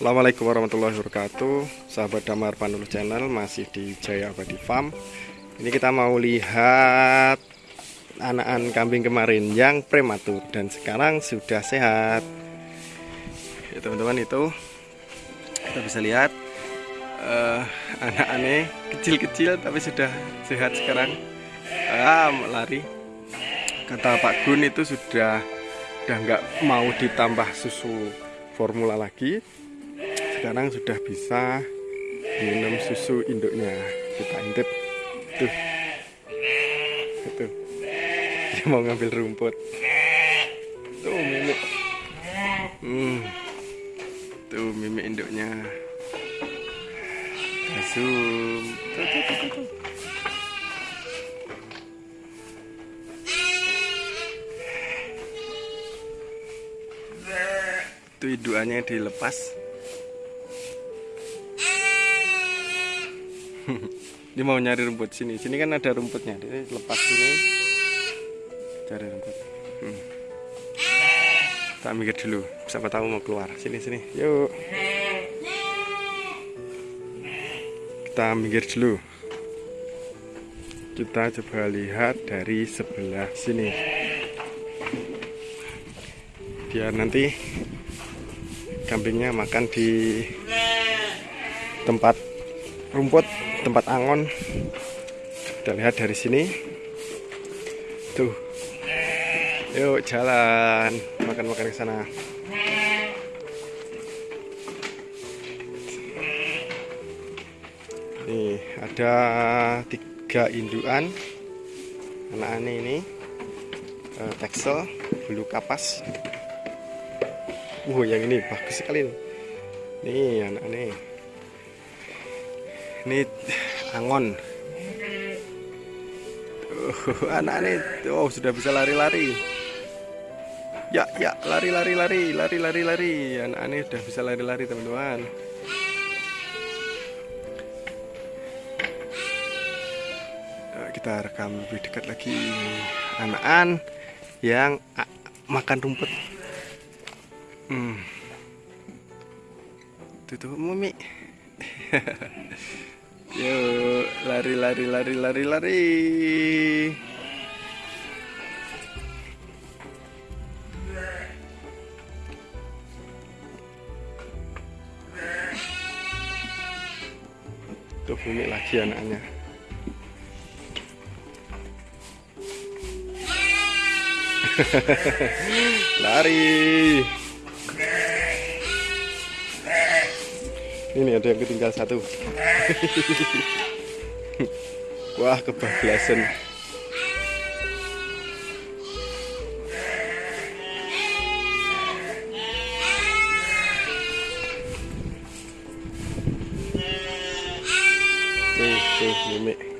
Assalamualaikum warahmatullahi wabarakatuh. Sahabat Damar Panulu Channel Masih di Jaya Abadi Farm. Ini kita mau lihat Anakan kambing kemarin Yang prematur Dan sekarang sudah sehat. Ya teman-teman itu Kita bisa lihat uh, Anak-anaknya kecil-kecil Tapi sudah sehat sekarang. Ah, Lari. Kata Pak Gun itu sudah Udah nggak mau ditambah susu formula lagi sekarang sudah bisa minum susu induknya. Kita intip. Tuh. Itu. Dia mau ngambil rumput. Tuh mimik hmm. tuh mimik induknya. Zoom tuh, tuh, tuh, tuh. itu indukannya dilepas Ini mau nyari rumput sini. Sini kan ada rumputnya. Jadi lepas ini cari rumput. Hmm. Tak mikir dulu. Siapa tahu mau keluar. Sini sini. Yuk. Kita mikir dulu. Kita coba lihat dari sebelah sini. Biar nanti kambingnya makan di tempat rumput tempat angon. Kita lihat dari sini. Tuh. Yuk jalan. Makan-makan ke sana. Nih ada tiga induan. Anak aneh ini. Uh, teksel bulu kapas. Uh yang ini bagus sekali nih. Nih anak aneh ini angon. Uh, anak ini oh sudah bisa lari-lari. Ya ya lari lari lari lari lari lari. Anak ini sudah bisa lari-lari teman-teman. Kita rekam lebih dekat lagi. Anak-an yang makan rumput. Hmm. tuh mumi Yuk, lari lari lari lari lari. Tuh bumi lagi anaknya. lari. Ini ada yang ketinggal satu. Wah, kebablasan. Tuh, tuh, mimik.